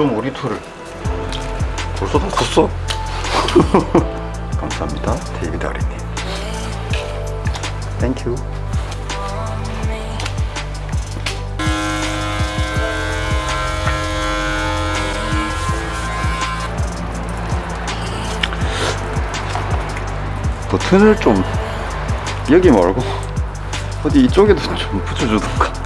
좀 우리 툴을. 벌써 다 컸어? 감사합니다 데이비드 아리님. Thank you 버튼을 좀 여기 말고 어디 이쪽에도 좀 붙여주던가.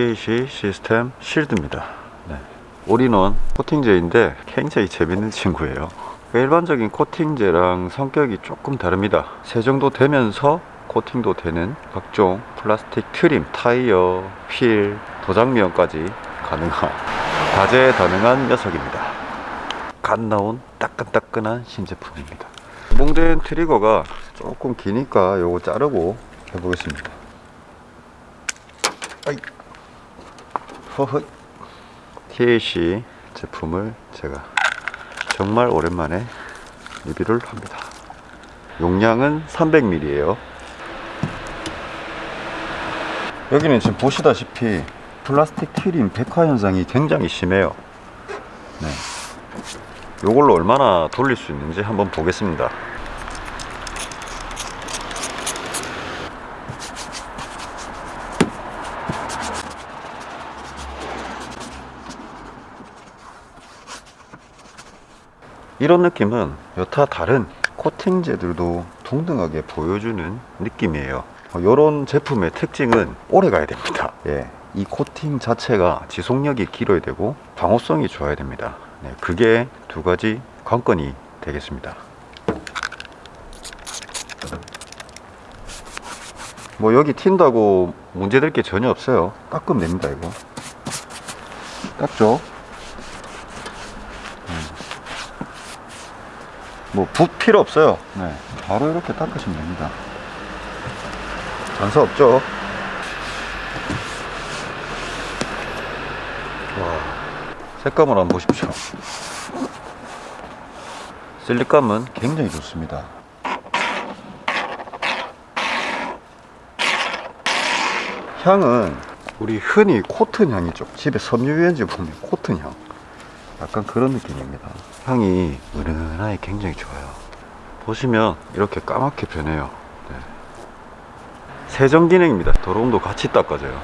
TAC 시스템 실드입니다. 네. 올인원 코팅제인데 굉장히 재밌는 친구예요. 일반적인 코팅제랑 성격이 조금 다릅니다. 세정도 되면서 코팅도 되는 각종 플라스틱 trim, 타이어, 휠, 도장면까지 가능한 다재다능한 녀석입니다. 갓 나온 따끈따끈한 신제품입니다. 몽된 트리거가 조금 기니까 요거 자르고 해보겠습니다. 아이. 허허. TAC 제품을 제가 정말 오랜만에 리뷰를 합니다. 용량은 300ml예요. 여기는 지금 보시다시피 플라스틱 트림 백화 현상이 굉장히 심해요. 네. 요걸로 얼마나 돌릴 수 있는지 한번 보겠습니다. 이런 느낌은 여타 다른 코팅제들도 동등하게 보여주는 느낌이에요. 이런 제품의 특징은 오래 가야 됩니다. 예, 이 코팅 자체가 지속력이 길어야 되고 방호성이 좋아야 됩니다. 네, 그게 두 가지 관건이 되겠습니다. 뭐 여기 튄다고 문제될 게 전혀 없어요. 깎으면 됩니다 이거. 깎죠. 뭐붓 필요 없어요. 네, 바로 이렇게 닦으시면 됩니다. 단서 없죠. 와, 색감을 한번 보십시오. 실리감은 굉장히 좋습니다. 향은 우리 흔히 코튼 향이죠. 집에 섬유유연제 보면 코튼 향. 약간 그런 느낌입니다. 향이 은은하게 굉장히 좋아요. 보시면 이렇게 까맣게 변해요. 네. 세정 기능입니다. 더러움도 같이 닦아줘요.